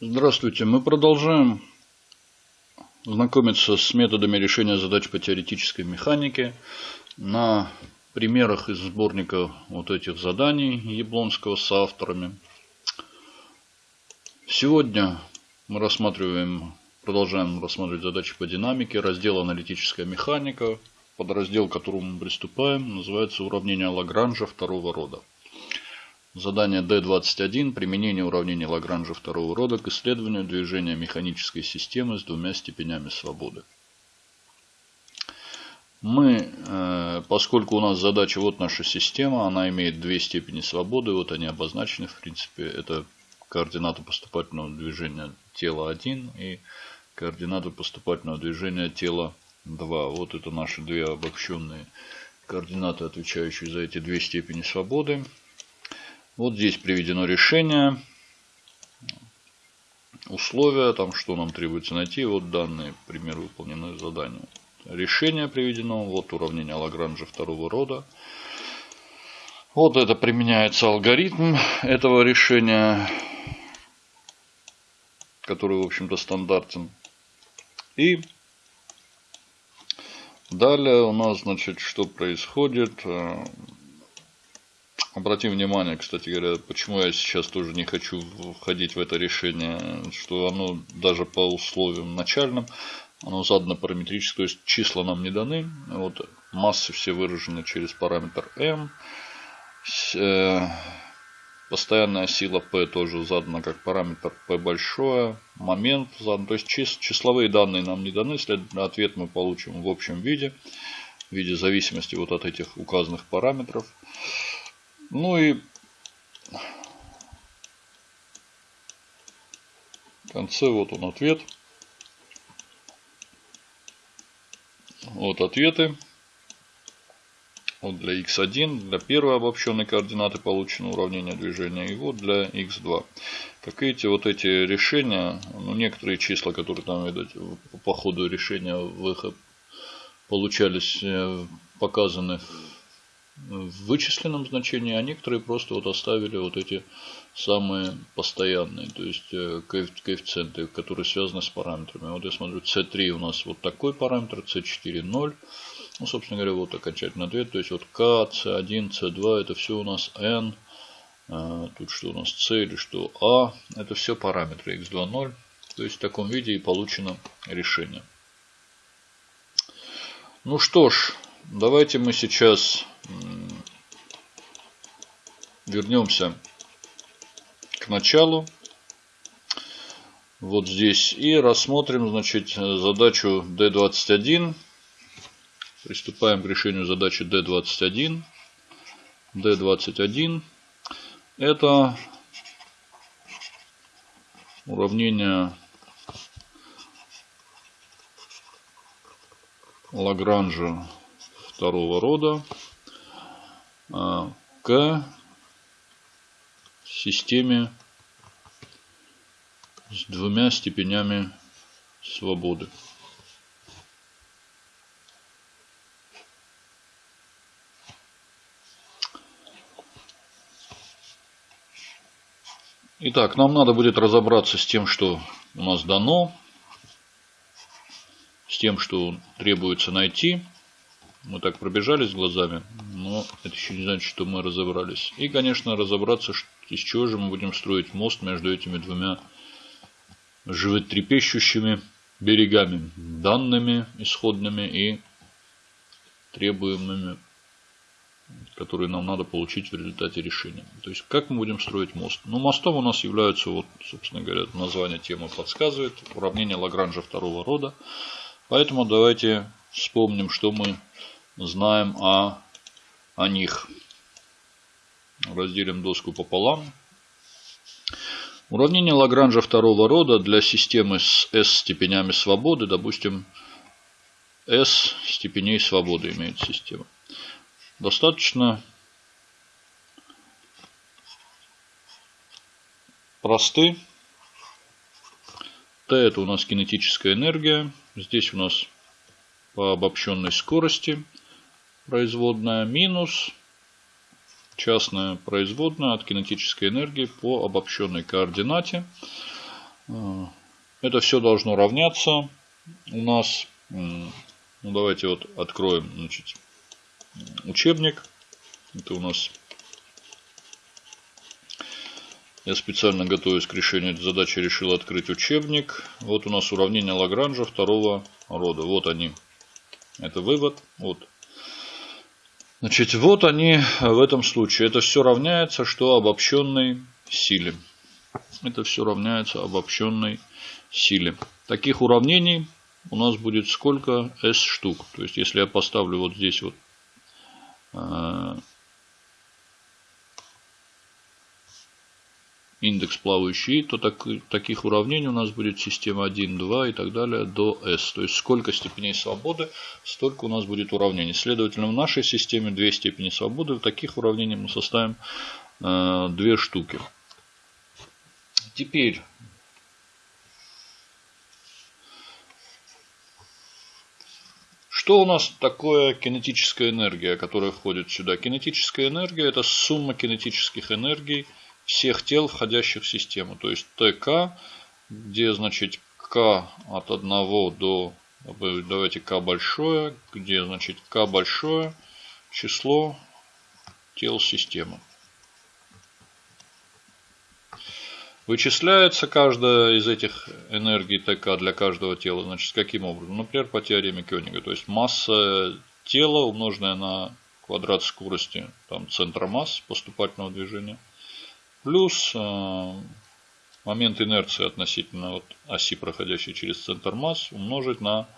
Здравствуйте. Мы продолжаем знакомиться с методами решения задач по теоретической механике на примерах из сборника вот этих заданий Яблонского с авторами. Сегодня мы рассматриваем, продолжаем рассматривать задачи по динамике, раздел аналитическая механика. Подраздел, к которому мы приступаем, называется уравнение Лагранжа второго рода. Задание D21. Применение уравнений Лагранжа второго рода к исследованию движения механической системы с двумя степенями свободы. Мы, э, поскольку у нас задача, вот наша система, она имеет две степени свободы, вот они обозначены, в принципе, это координаты поступательного движения тела 1 и координаты поступательного движения тела 2. Вот это наши две обобщенные координаты, отвечающие за эти две степени свободы. Вот здесь приведено решение, условия, там что нам требуется найти. Вот данные примеры выполненных заданий. Решение приведено, вот уравнение Лагранжа второго рода. Вот это применяется алгоритм этого решения, который, в общем-то, стандартен. И далее у нас, значит, что происходит. Обратим внимание, кстати говоря, почему я сейчас тоже не хочу входить в это решение, что оно даже по условиям начальным, оно задано параметрически, то есть числа нам не даны. Вот массы все выражены через параметр m. Э, постоянная сила P тоже задана как параметр P большое. Момент задан. То есть числовые данные нам не даны. Следовательно, ответ мы получим в общем виде. В виде зависимости вот от этих указанных параметров. Ну и в конце вот он ответ. Вот ответы. Вот для x1, для первой обобщенной координаты получено уравнение движения. И вот для x2. Как видите, вот эти решения, ну некоторые числа, которые там видать, по ходу решения выход получались, э, показаны в вычисленном значении, а некоторые просто вот оставили вот эти самые постоянные, то есть э, коэффициенты, которые связаны с параметрами. Вот я смотрю, C3 у нас вот такой параметр, C4 0. Ну, собственно говоря, вот окончательный ответ. То есть вот K, C1, C2, это все у нас N. А, тут что у нас C или что A. Это все параметры X2 0. То есть в таком виде и получено решение. Ну что ж, давайте мы сейчас вернемся к началу. Вот здесь. И рассмотрим, значит, задачу D21. Приступаем к решению задачи D21. D21. Это уравнение Лагранжа второго рода к системе с двумя степенями свободы. Итак, нам надо будет разобраться с тем, что у нас дано, с тем, что требуется найти. Мы так пробежались глазами, но это еще не значит, что мы разобрались. И, конечно, разобраться, из чего же мы будем строить мост между этими двумя животрепещущими берегами, данными исходными и требуемыми, которые нам надо получить в результате решения. То есть, как мы будем строить мост? Ну, мостом у нас являются, вот, собственно говоря, название темы подсказывает, уравнение Лагранжа второго рода. Поэтому давайте вспомним, что мы знаем о, о них. Разделим доску пополам. Уравнение Лагранжа второго рода для системы с S степенями свободы, допустим, S степеней свободы имеет система. Достаточно просты. Т это у нас кинетическая энергия. Здесь у нас по обобщенной скорости производная минус частная производная от кинетической энергии по обобщенной координате. А, это все должно равняться у нас. Ну, давайте вот откроем значит, учебник. Это у нас я специально готовясь к решению этой задачи решил открыть учебник. Вот у нас уравнение Лагранжа второго рода. Вот они. Это вывод. Вот. Значит, вот они в этом случае. Это все равняется, что обобщенной силе. Это все равняется обобщенной силе. Таких уравнений у нас будет сколько? S штук. То есть, если я поставлю вот здесь вот индекс плавающий, то так, таких уравнений у нас будет система 1, 2 и так далее до S. То есть сколько степеней свободы, столько у нас будет уравнений. Следовательно, в нашей системе две степени свободы. В таких уравнений мы составим э, две штуки. Теперь Что у нас такое кинетическая энергия, которая входит сюда? Кинетическая энергия – это сумма кинетических энергий всех тел, входящих в систему. То есть ТК, где значит К от 1 до, давайте К большое, где значит К большое число тел системы. Вычисляется каждая из этих энергий ТК для каждого тела. Значит, каким образом? Например, по теореме Кёнига. То есть масса тела, умноженная на квадрат скорости там, центра масс поступательного движения – плюс э, момент инерции относительно вот оси, проходящей через центр масс, умножить на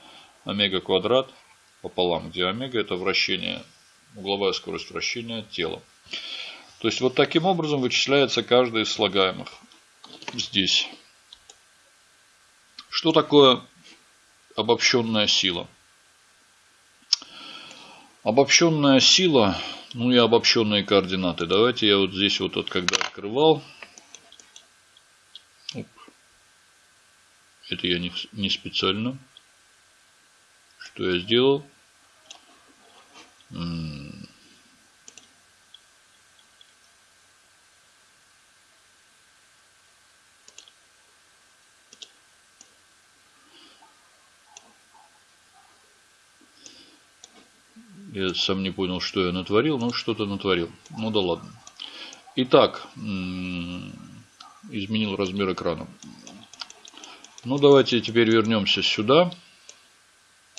омега квадрат пополам, где омега это вращение, угловая скорость вращения тела. То есть вот таким образом вычисляется каждый из слагаемых здесь. Что такое обобщенная сила? Обобщенная сила ну и обобщенные координаты. Давайте я вот здесь вот, вот когда открывал. Оп. Это я не, не специально. Что я сделал? Я сам не понял, что я натворил, но что-то натворил. Ну да ладно. Итак, изменил размер экрана. Ну давайте теперь вернемся сюда.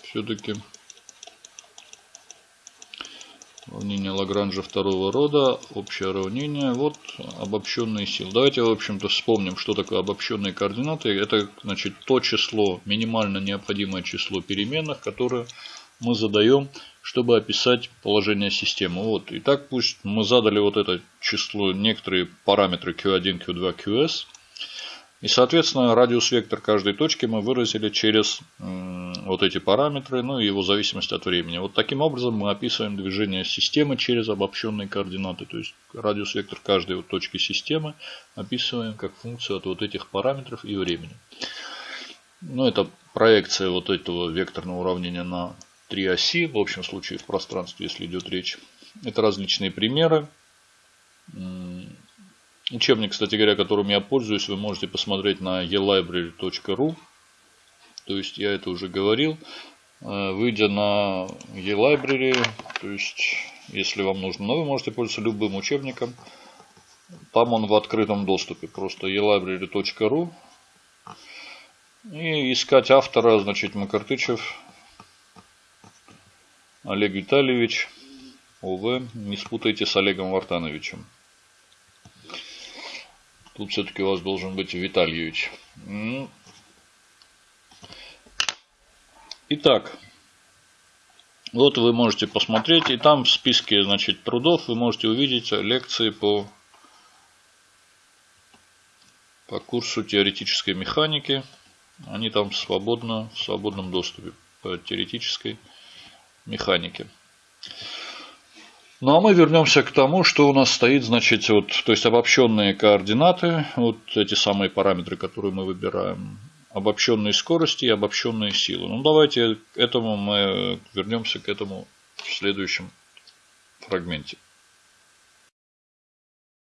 Все-таки уравнение Лагранжа второго рода, общее уравнение, вот обобщенные силы. Давайте, в общем-то, вспомним, что такое обобщенные координаты. Это, значит, то число, минимально необходимое число переменных, которые мы задаем чтобы описать положение системы. Вот. Итак, пусть мы задали вот это число, некоторые параметры Q1, Q2, QS. И, соответственно, радиус-вектор каждой точки мы выразили через вот эти параметры, ну и его зависимость от времени. Вот таким образом мы описываем движение системы через обобщенные координаты. То есть радиус-вектор каждой вот точки системы описываем как функцию от вот этих параметров и времени. Ну, это проекция вот этого векторного уравнения на три оси, в общем случае в пространстве, если идет речь. Это различные примеры. Учебник, кстати говоря, которым я пользуюсь, вы можете посмотреть на elibrary.ru. То есть я это уже говорил. Э, выйдя на eLibrary, то есть если вам нужно, но вы можете пользоваться любым учебником. Там он в открытом доступе. Просто elibrary.ru. И искать автора, значит, Макартычев Олег Витальевич, ОВ. Не спутайте с Олегом Вартановичем. Тут все-таки у вас должен быть Витальевич. Итак, вот вы можете посмотреть, и там в списке значит, трудов вы можете увидеть лекции по, по курсу теоретической механики. Они там свободно, в свободном доступе по теоретической механике механики. Ну а мы вернемся к тому, что у нас стоит, значит, вот, то есть обобщенные координаты, вот эти самые параметры, которые мы выбираем, обобщенные скорости и обобщенные силы. Ну давайте к этому мы вернемся к этому в следующем фрагменте.